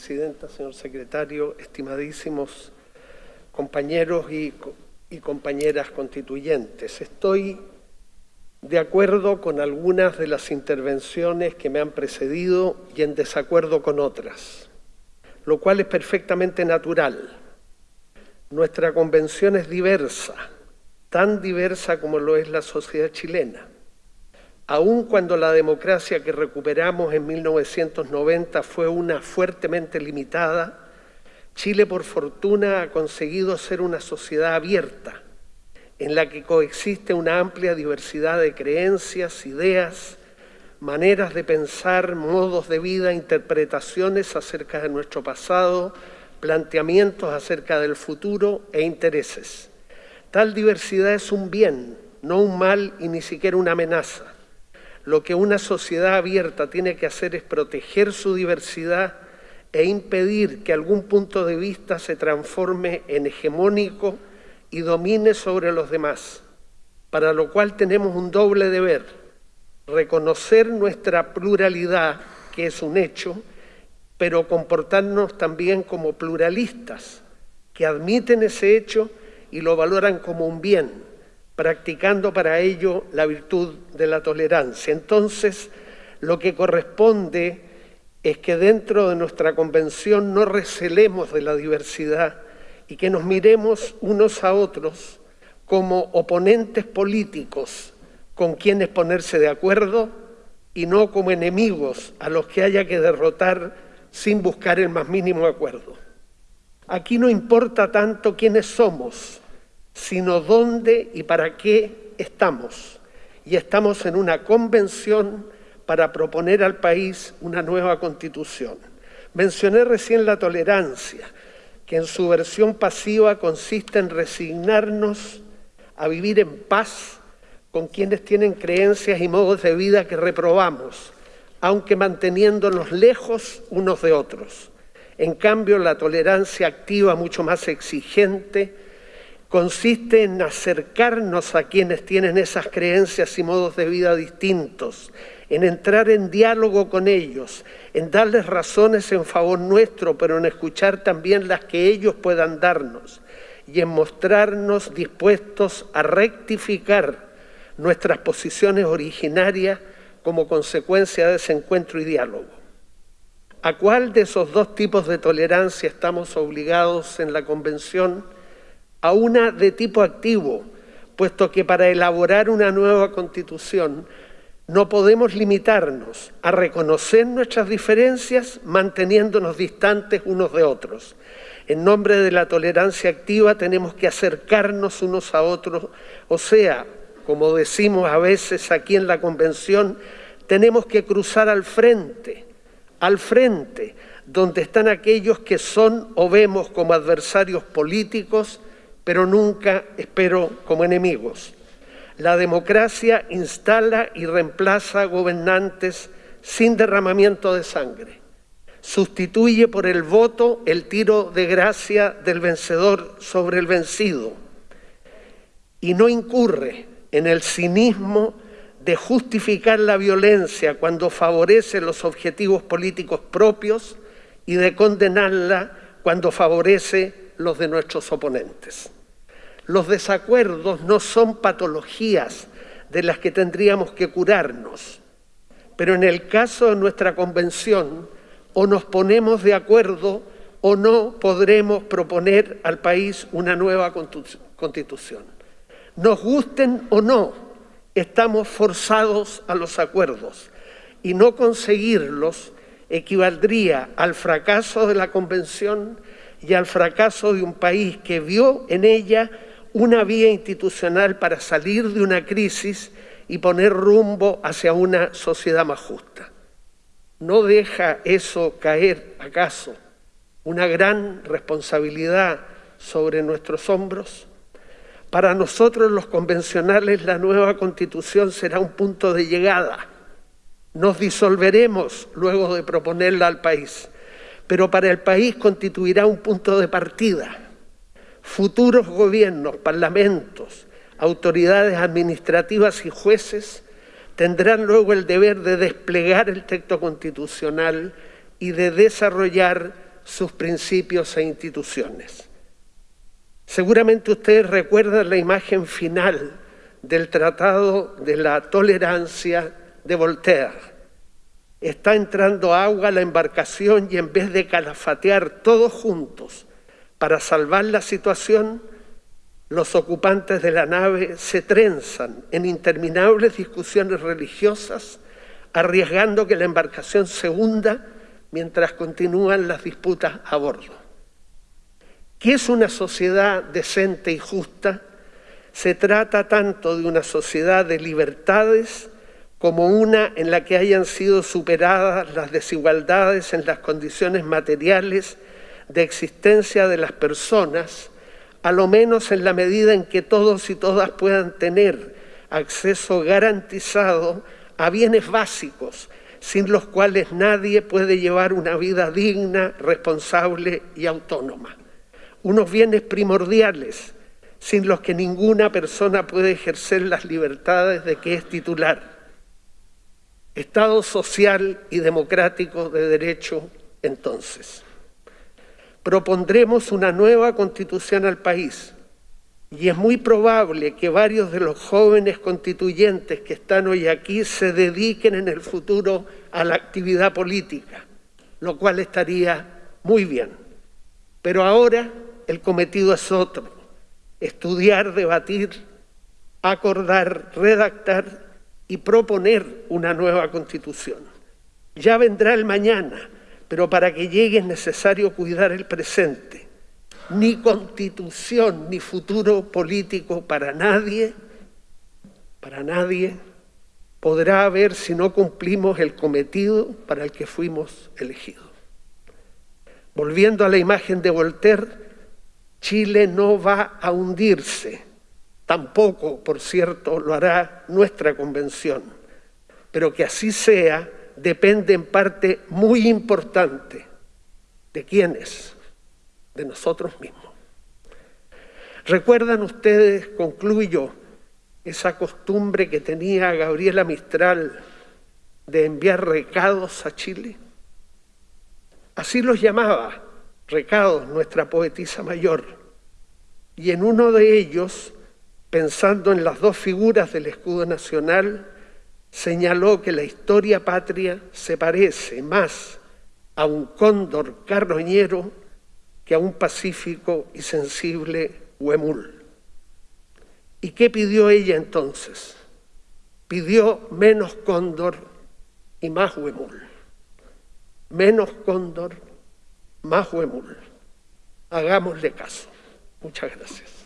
Presidenta, señor Secretario, estimadísimos compañeros y, y compañeras constituyentes. Estoy de acuerdo con algunas de las intervenciones que me han precedido y en desacuerdo con otras, lo cual es perfectamente natural. Nuestra convención es diversa, tan diversa como lo es la sociedad chilena. Aun cuando la democracia que recuperamos en 1990 fue una fuertemente limitada, Chile por fortuna ha conseguido ser una sociedad abierta, en la que coexiste una amplia diversidad de creencias, ideas, maneras de pensar, modos de vida, interpretaciones acerca de nuestro pasado, planteamientos acerca del futuro e intereses. Tal diversidad es un bien, no un mal y ni siquiera una amenaza. Lo que una sociedad abierta tiene que hacer es proteger su diversidad e impedir que algún punto de vista se transforme en hegemónico y domine sobre los demás, para lo cual tenemos un doble deber, reconocer nuestra pluralidad, que es un hecho, pero comportarnos también como pluralistas, que admiten ese hecho y lo valoran como un bien, practicando para ello la virtud de la tolerancia. Entonces, lo que corresponde es que dentro de nuestra convención no recelemos de la diversidad, y que nos miremos unos a otros como oponentes políticos con quienes ponerse de acuerdo y no como enemigos a los que haya que derrotar sin buscar el más mínimo acuerdo. Aquí no importa tanto quiénes somos, sino dónde y para qué estamos. Y estamos en una convención para proponer al país una nueva constitución. Mencioné recién la tolerancia que en su versión pasiva consiste en resignarnos a vivir en paz con quienes tienen creencias y modos de vida que reprobamos, aunque manteniéndonos lejos unos de otros. En cambio, la tolerancia activa, mucho más exigente, consiste en acercarnos a quienes tienen esas creencias y modos de vida distintos, en entrar en diálogo con ellos, en darles razones en favor nuestro, pero en escuchar también las que ellos puedan darnos y en mostrarnos dispuestos a rectificar nuestras posiciones originarias como consecuencia de ese encuentro y diálogo. ¿A cuál de esos dos tipos de tolerancia estamos obligados en la Convención? A una de tipo activo, puesto que para elaborar una nueva Constitución no podemos limitarnos a reconocer nuestras diferencias manteniéndonos distantes unos de otros. En nombre de la tolerancia activa tenemos que acercarnos unos a otros, o sea, como decimos a veces aquí en la Convención, tenemos que cruzar al frente, al frente, donde están aquellos que son o vemos como adversarios políticos, pero nunca, espero, como enemigos. La democracia instala y reemplaza gobernantes sin derramamiento de sangre. Sustituye por el voto el tiro de gracia del vencedor sobre el vencido. Y no incurre en el cinismo de justificar la violencia cuando favorece los objetivos políticos propios y de condenarla cuando favorece los de nuestros oponentes. Los desacuerdos no son patologías de las que tendríamos que curarnos, pero en el caso de nuestra convención o nos ponemos de acuerdo o no podremos proponer al país una nueva constitución. Nos gusten o no, estamos forzados a los acuerdos y no conseguirlos equivaldría al fracaso de la convención y al fracaso de un país que vio en ella una vía institucional para salir de una crisis y poner rumbo hacia una sociedad más justa. ¿No deja eso caer, acaso, una gran responsabilidad sobre nuestros hombros? Para nosotros los convencionales la nueva constitución será un punto de llegada. Nos disolveremos luego de proponerla al país, pero para el país constituirá un punto de partida futuros gobiernos, parlamentos, autoridades administrativas y jueces tendrán luego el deber de desplegar el texto constitucional y de desarrollar sus principios e instituciones. Seguramente ustedes recuerdan la imagen final del Tratado de la Tolerancia de Voltaire. Está entrando agua a la embarcación y en vez de calafatear todos juntos para salvar la situación, los ocupantes de la nave se trenzan en interminables discusiones religiosas, arriesgando que la embarcación se hunda mientras continúan las disputas a bordo. ¿Qué es una sociedad decente y justa? Se trata tanto de una sociedad de libertades como una en la que hayan sido superadas las desigualdades en las condiciones materiales de existencia de las personas, a lo menos en la medida en que todos y todas puedan tener acceso garantizado a bienes básicos, sin los cuales nadie puede llevar una vida digna, responsable y autónoma unos bienes primordiales sin los que ninguna persona puede ejercer las libertades de que es titular. Estado social y democrático de derecho, entonces. Propondremos una nueva constitución al país y es muy probable que varios de los jóvenes constituyentes que están hoy aquí se dediquen en el futuro a la actividad política, lo cual estaría muy bien. Pero ahora el cometido es otro, estudiar, debatir, acordar, redactar y proponer una nueva constitución. Ya vendrá el mañana, pero para que llegue es necesario cuidar el presente. Ni constitución ni futuro político para nadie, para nadie, podrá haber si no cumplimos el cometido para el que fuimos elegidos. Volviendo a la imagen de Voltaire, Chile no va a hundirse, tampoco, por cierto, lo hará nuestra convención, pero que así sea depende en parte muy importante de quiénes, de nosotros mismos. ¿Recuerdan ustedes, concluyo, esa costumbre que tenía Gabriela Mistral de enviar recados a Chile? Así los llamaba recados, nuestra poetisa mayor. Y en uno de ellos, pensando en las dos figuras del escudo nacional, señaló que la historia patria se parece más a un cóndor carroñero que a un pacífico y sensible huemul. ¿Y qué pidió ella entonces? Pidió menos cóndor y más huemul. Menos cóndor más Huemul. Hagámosle caso. Muchas gracias.